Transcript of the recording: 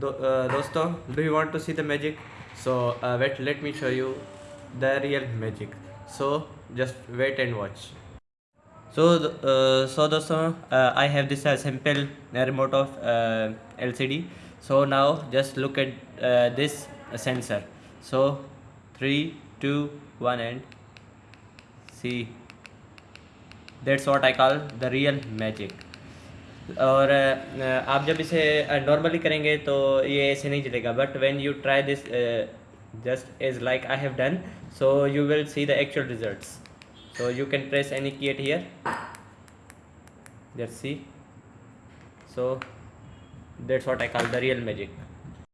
do, uh, dosto do you want to see the magic? So uh, wait let me show you the real magic. So just wait and watch. So uh, so dosto uh, i have this uh, simple remote of uh, lcd so now just look at uh, this sensor. So 3 2 1 and see. That's what i call the real magic. और आप जब इसे normally करेंगे तो ये ऐसे नहीं चलेगा। But when you try this just is like I have done so you will see the actual results so you can press any key at here. Let's see. So, that's what i call the real magic.